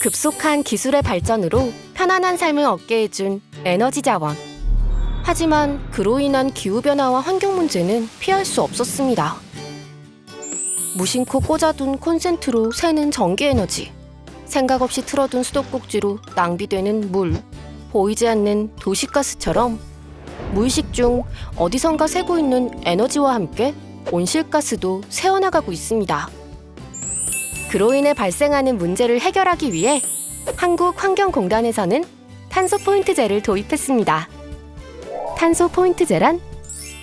급속한 기술의 발전으로 편안한 삶을 얻게 해준 에너지 자원. 하지만 그로 인한 기후변화와 환경 문제는 피할 수 없었습니다. 무심코 꽂아둔 콘센트로 새는 전기 에너지. 생각 없이 틀어둔 수도꼭지로 낭비되는 물. 보이지 않는 도시가스처럼 무의식 중 어디선가 새고 있는 에너지와 함께 온실가스도 새어나가고 있습니다. 그로 인해 발생하는 문제를 해결하기 위해 한국환경공단에서는 탄소 포인트제를 도입했습니다. 탄소 포인트제란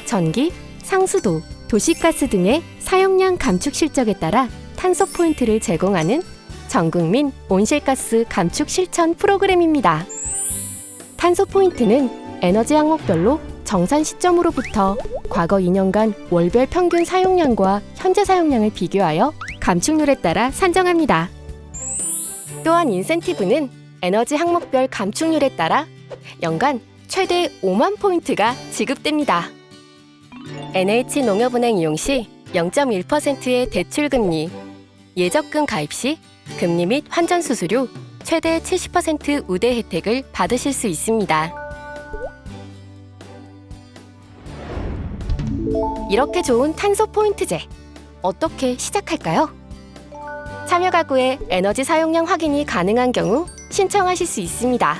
전기, 상수도, 도시가스 등의 사용량 감축 실적에 따라 탄소 포인트를 제공하는 전국민 온실가스 감축 실천 프로그램입니다. 탄소 포인트는 에너지 항목별로 정산 시점으로부터 과거 2년간 월별 평균 사용량과 현재 사용량을 비교하여 감축률에 따라 산정합니다. 또한 인센티브는 에너지 항목별 감축률에 따라 연간 최대 5만 포인트가 지급됩니다. NH 농협은행 이용 시 0.1%의 대출 금리, 예적금 가입 시 금리 및 환전 수수료 최대 70% 우대 혜택을 받으실 수 있습니다. 이렇게 좋은 탄소 포인트제 어떻게 시작할까요? 참여 가구의 에너지 사용량 확인이 가능한 경우 신청하실 수 있습니다.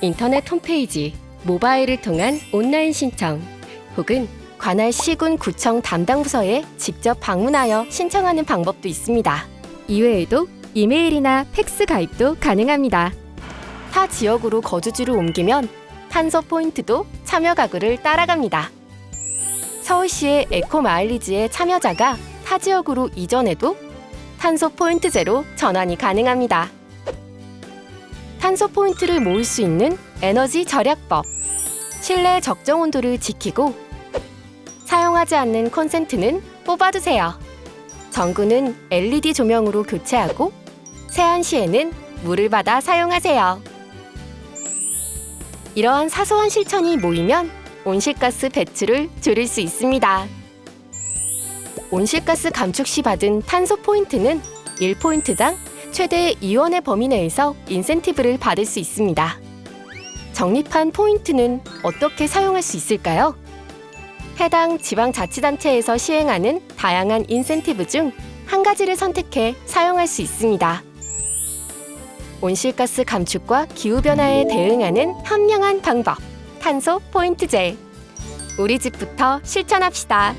인터넷 홈페이지, 모바일을 통한 온라인 신청 혹은 관할 시군 구청 담당 부서에 직접 방문하여 신청하는 방법도 있습니다. 이외에도 이메일이나 팩스 가입도 가능합니다. 타 지역으로 거주지를 옮기면 탄소 포인트도 참여 가구를 따라갑니다. 서울시의 에코 마일리지의 참여자가 타 지역으로 이전해도 탄소 포인트제로 전환이 가능합니다. 탄소 포인트를 모을 수 있는 에너지 절약법. 실내 적정 온도를 지키고 사용하지 않는 콘센트는 뽑아두세요. 전구는 LED 조명으로 교체하고 세안 시에는 물을 받아 사용하세요. 이러한 사소한 실천이 모이면 온실가스 배출을 줄일 수 있습니다. 온실가스 감축 시 받은 탄소 포인트는 1포인트당 최대 2원의 범위 내에서 인센티브를 받을 수 있습니다. 적립한 포인트는 어떻게 사용할 수 있을까요? 해당 지방자치단체에서 시행하는 다양한 인센티브 중 한 가지를 선택해 사용할 수 있습니다. 온실가스 감축과 기후변화에 대응하는 현명한 방법, 탄소 포인트제. 우리 집부터 실천합시다.